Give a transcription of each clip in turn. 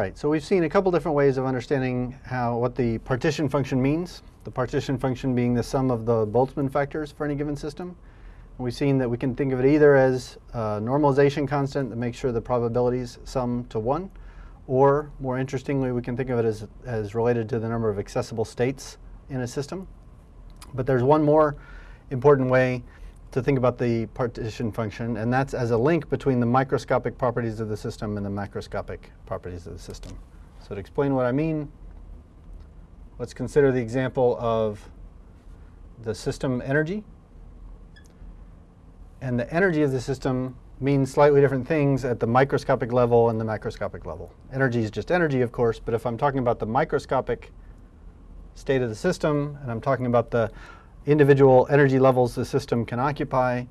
right, so we've seen a couple different ways of understanding how what the partition function means. The partition function being the sum of the Boltzmann factors for any given system. We've seen that we can think of it either as a normalization constant that makes sure the probabilities sum to 1, or more interestingly, we can think of it as, as related to the number of accessible states in a system. But there's one more important way to think about the partition function, and that's as a link between the microscopic properties of the system and the macroscopic properties of the system. So to explain what I mean, let's consider the example of the system energy and the energy of the system means slightly different things at the microscopic level and the macroscopic level. Energy is just energy, of course, but if I'm talking about the microscopic state of the system, and I'm talking about the individual energy levels the system can occupy,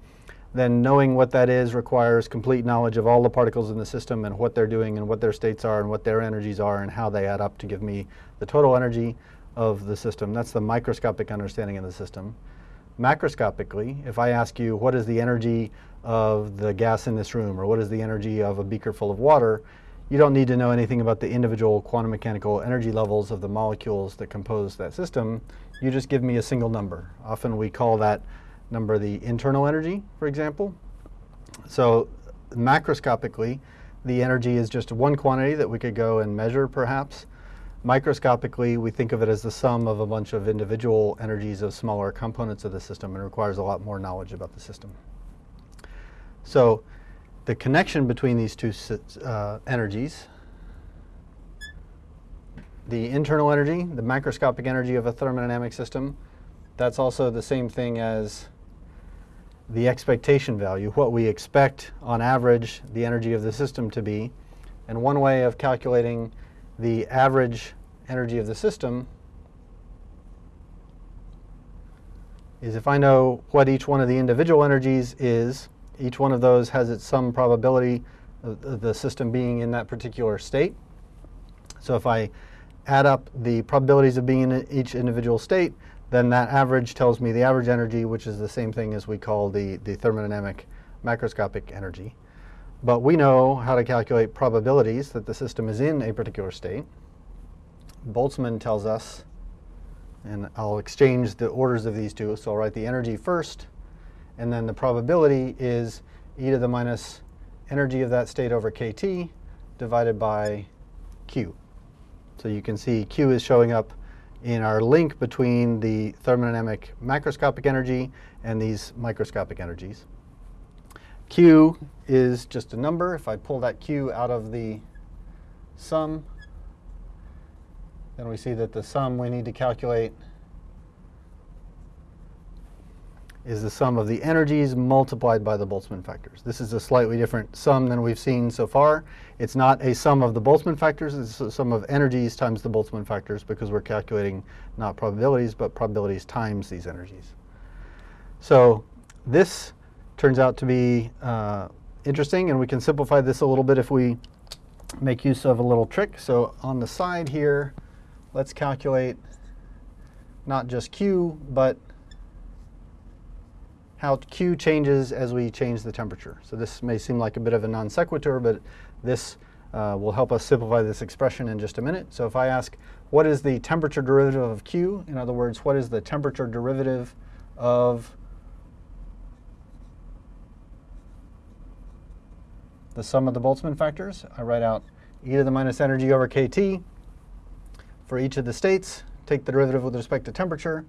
then knowing what that is requires complete knowledge of all the particles in the system and what they're doing and what their states are and what their energies are and how they add up to give me the total energy of the system. That's the microscopic understanding of the system macroscopically, if I ask you what is the energy of the gas in this room or what is the energy of a beaker full of water, you don't need to know anything about the individual quantum mechanical energy levels of the molecules that compose that system. You just give me a single number. Often we call that number the internal energy, for example. So macroscopically, the energy is just one quantity that we could go and measure perhaps. Microscopically, we think of it as the sum of a bunch of individual energies of smaller components of the system and requires a lot more knowledge about the system. So the connection between these two uh, energies, the internal energy, the macroscopic energy of a thermodynamic system, that's also the same thing as the expectation value, what we expect on average the energy of the system to be. And one way of calculating the average energy of the system is if I know what each one of the individual energies is, each one of those has its some probability of the system being in that particular state. So if I add up the probabilities of being in each individual state, then that average tells me the average energy, which is the same thing as we call the, the thermodynamic macroscopic energy. But we know how to calculate probabilities that the system is in a particular state. Boltzmann tells us, and I'll exchange the orders of these two. So I'll write the energy first, and then the probability is e to the minus energy of that state over kT divided by Q. So you can see Q is showing up in our link between the thermodynamic macroscopic energy and these microscopic energies. Q is just a number. If I pull that Q out of the sum, then we see that the sum we need to calculate is the sum of the energies multiplied by the Boltzmann factors. This is a slightly different sum than we've seen so far. It's not a sum of the Boltzmann factors, it's a sum of energies times the Boltzmann factors because we're calculating not probabilities, but probabilities times these energies. So this turns out to be uh, interesting, and we can simplify this a little bit if we make use of a little trick. So on the side here, let's calculate not just Q, but how Q changes as we change the temperature. So this may seem like a bit of a non sequitur, but this uh, will help us simplify this expression in just a minute. So if I ask, what is the temperature derivative of Q? In other words, what is the temperature derivative of the sum of the Boltzmann factors. I write out e to the minus energy over kT for each of the states. Take the derivative with respect to temperature.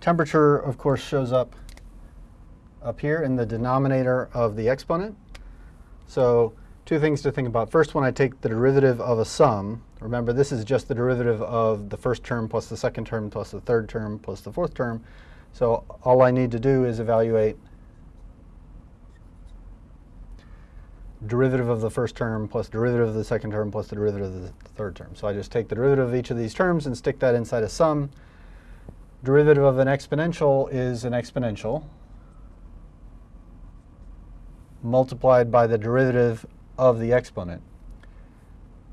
Temperature, of course, shows up up here in the denominator of the exponent. So two things to think about. First, when I take the derivative of a sum, remember this is just the derivative of the first term plus the second term plus the third term plus the fourth term. So all I need to do is evaluate derivative of the first term plus derivative of the second term plus the derivative of the third term. So I just take the derivative of each of these terms and stick that inside a sum. Derivative of an exponential is an exponential multiplied by the derivative of the exponent.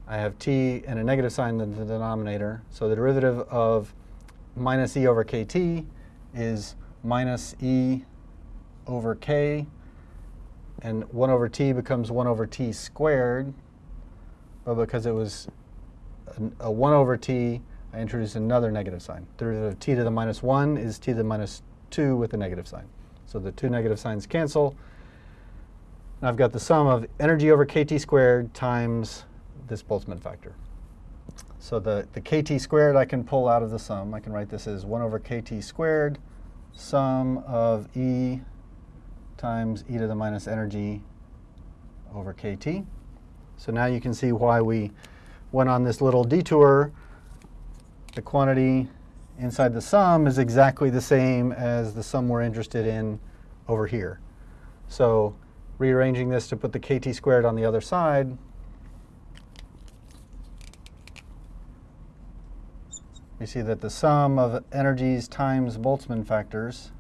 I have t and a negative sign in the denominator. So the derivative of minus e over kt is minus e over k and 1 over t becomes 1 over t squared, but because it was a, a 1 over t, I introduce another negative sign. The derivative of t to the minus 1 is t to the minus 2 with a negative sign. So the two negative signs cancel. And I've got the sum of energy over kT squared times this Boltzmann factor. So the, the kT squared I can pull out of the sum. I can write this as 1 over kT squared sum of E times e to the minus energy over kT. So now you can see why we went on this little detour. The quantity inside the sum is exactly the same as the sum we're interested in over here. So rearranging this to put the kT squared on the other side, we see that the sum of energies times Boltzmann factors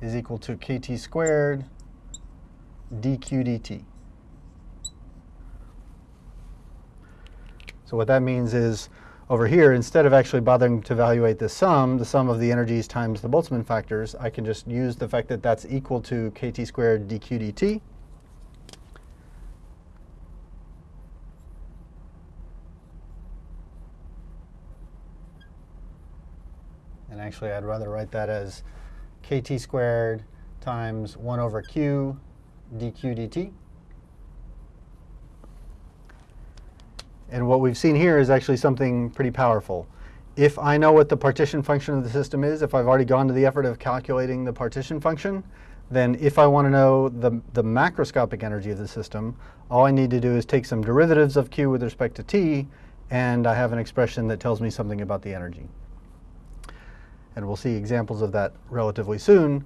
is equal to kT squared dq dt. So what that means is over here, instead of actually bothering to evaluate the sum, the sum of the energies times the Boltzmann factors, I can just use the fact that that's equal to kT squared dq dt. And actually, I'd rather write that as kt squared times 1 over q dq dt. And what we've seen here is actually something pretty powerful. If I know what the partition function of the system is, if I've already gone to the effort of calculating the partition function, then if I want to know the, the macroscopic energy of the system, all I need to do is take some derivatives of q with respect to t, and I have an expression that tells me something about the energy and we'll see examples of that relatively soon.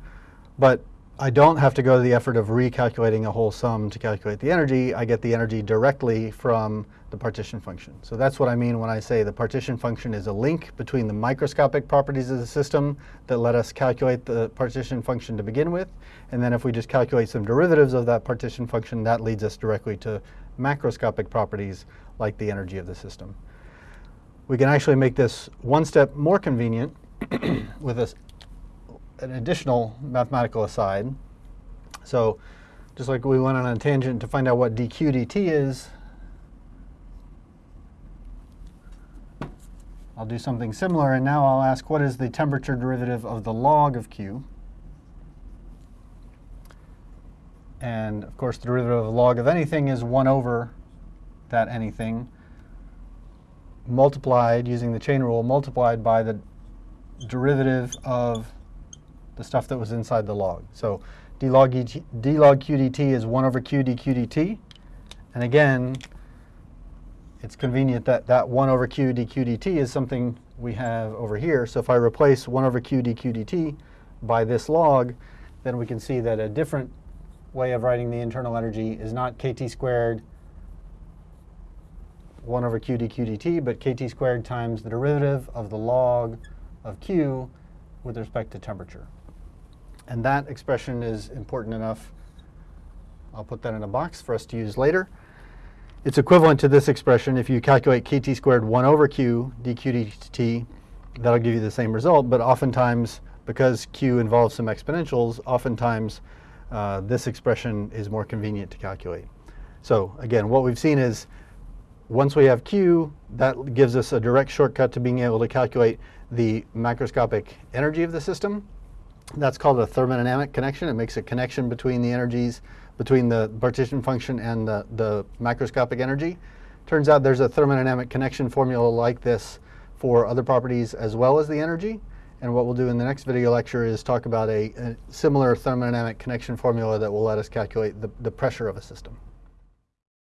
But I don't have to go to the effort of recalculating a whole sum to calculate the energy. I get the energy directly from the partition function. So that's what I mean when I say the partition function is a link between the microscopic properties of the system that let us calculate the partition function to begin with. And then if we just calculate some derivatives of that partition function, that leads us directly to macroscopic properties like the energy of the system. We can actually make this one step more convenient with a, an additional mathematical aside. So just like we went on a tangent to find out what dq dt is, I'll do something similar, and now I'll ask what is the temperature derivative of the log of q? And of course, the derivative of the log of anything is 1 over that anything multiplied, using the chain rule, multiplied by the derivative of the stuff that was inside the log. So d log, e d log q dt is 1 over q dq dt. And again, it's convenient that that 1 over q dq dt is something we have over here. So if I replace 1 over q dq dt by this log, then we can see that a different way of writing the internal energy is not kt squared 1 over q dq dt, but kt squared times the derivative of the log of Q with respect to temperature. And that expression is important enough. I'll put that in a box for us to use later. It's equivalent to this expression. If you calculate kt squared 1 over q dq dt, that'll give you the same result. But oftentimes, because q involves some exponentials, oftentimes uh, this expression is more convenient to calculate. So again, what we've seen is once we have q, that gives us a direct shortcut to being able to calculate the macroscopic energy of the system. That's called a thermodynamic connection. It makes a connection between the energies, between the partition function and the, the macroscopic energy. Turns out there's a thermodynamic connection formula like this for other properties as well as the energy. And what we'll do in the next video lecture is talk about a, a similar thermodynamic connection formula that will let us calculate the, the pressure of a system.